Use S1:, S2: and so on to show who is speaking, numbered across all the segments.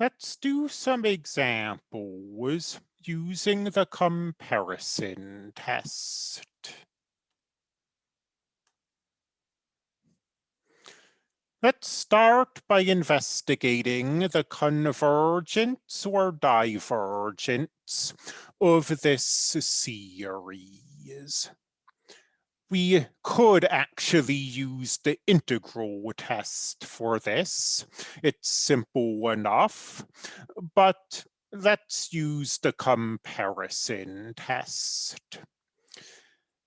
S1: Let's do some examples using the comparison test. Let's start by investigating the convergence or divergence of this series we could actually use the integral test for this. It's simple enough, but let's use the comparison test.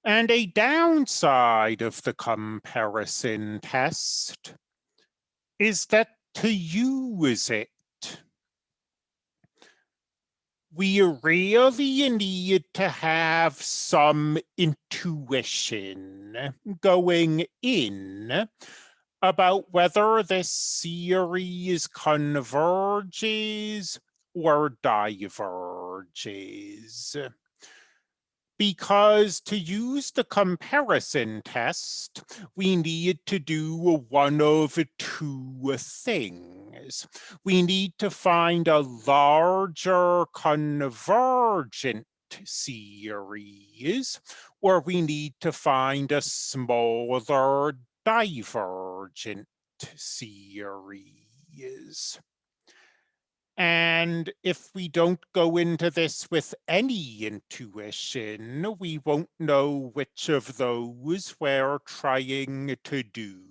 S1: And a downside of the comparison test is that to use it we really need to have some intuition going in about whether this series converges or diverges because to use the comparison test, we need to do one of two things. We need to find a larger convergent series, or we need to find a smaller divergent series. And if we don't go into this with any intuition, we won't know which of those we're trying to do.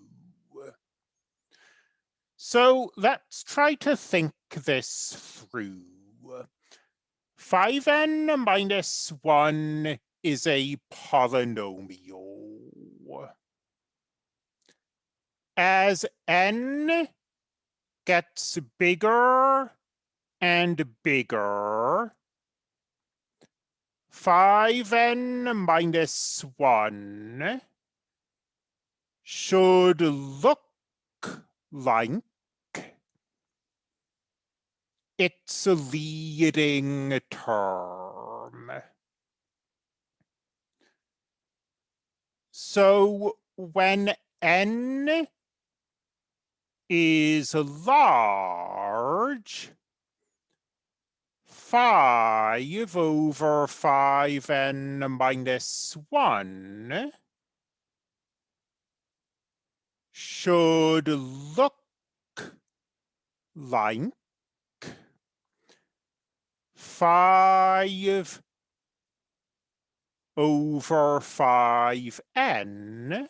S1: So let's try to think this through. 5n minus 1 is a polynomial. As n gets bigger and bigger. 5n minus 1 should look like its a leading term. So when n is large, 5 over 5n minus 1 should look like 5 over 5n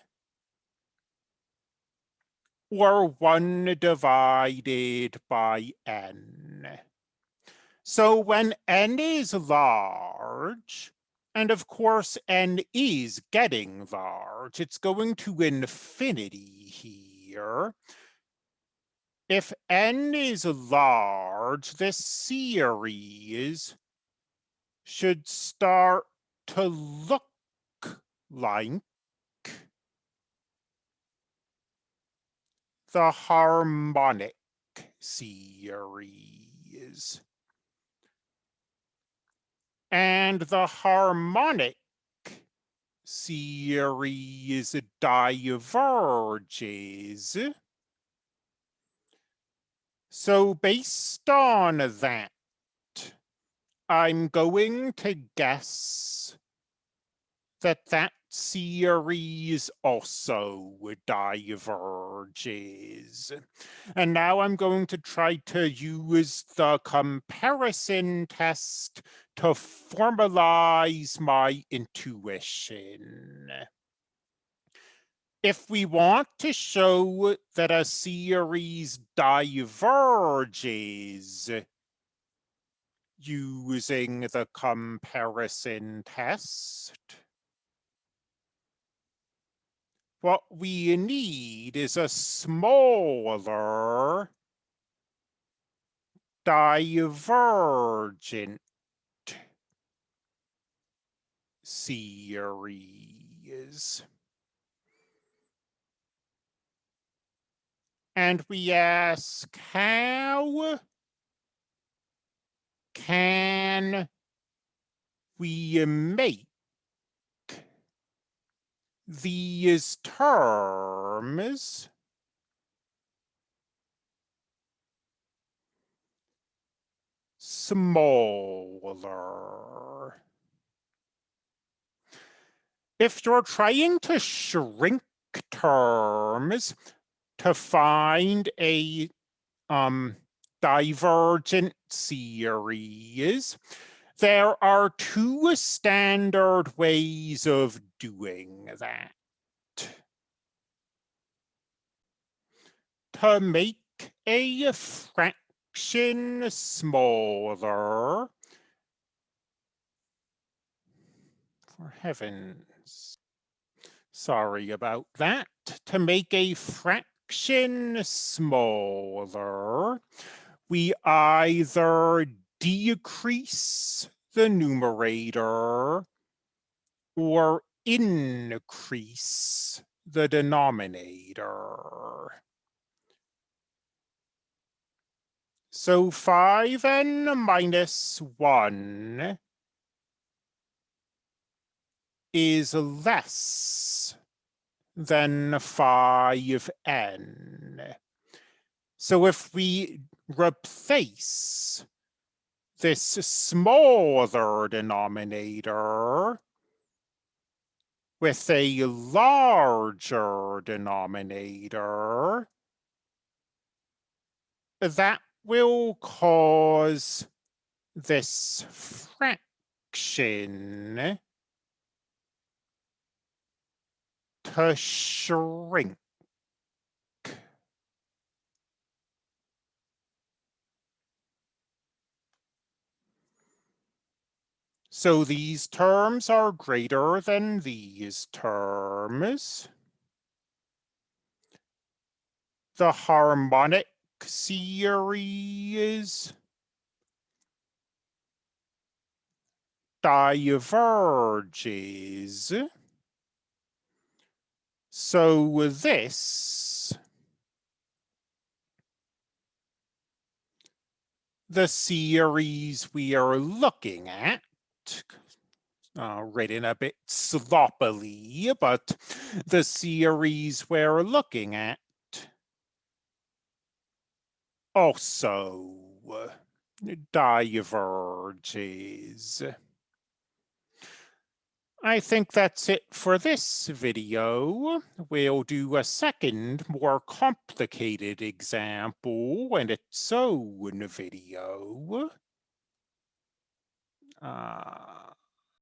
S1: or 1 divided by n. So when n is large, and of course n is getting large, it's going to infinity here. If n is large, this series should start to look like the harmonic series and the harmonic series diverges. So based on that, I'm going to guess that that series also diverges. And now I'm going to try to use the comparison test to formalize my intuition. If we want to show that a series diverges using the comparison test, what we need is a smaller divergent series. And we ask, how can we make these terms smaller. If you're trying to shrink terms to find a um, divergent series, there are two standard ways of doing that. To make a fraction smaller, for heavens, sorry about that, to make a fraction smaller, we either decrease the numerator or increase the denominator. So 5n minus 1 is less than 5n. So if we replace this smaller denominator with a larger denominator, that will cause this fraction shrink. So these terms are greater than these terms. The harmonic series diverges. So this, the series we are looking at, uh, written a bit sloppily, but the series we're looking at also diverges. I think that's it for this video. We'll do a second, more complicated example in its own video. Uh,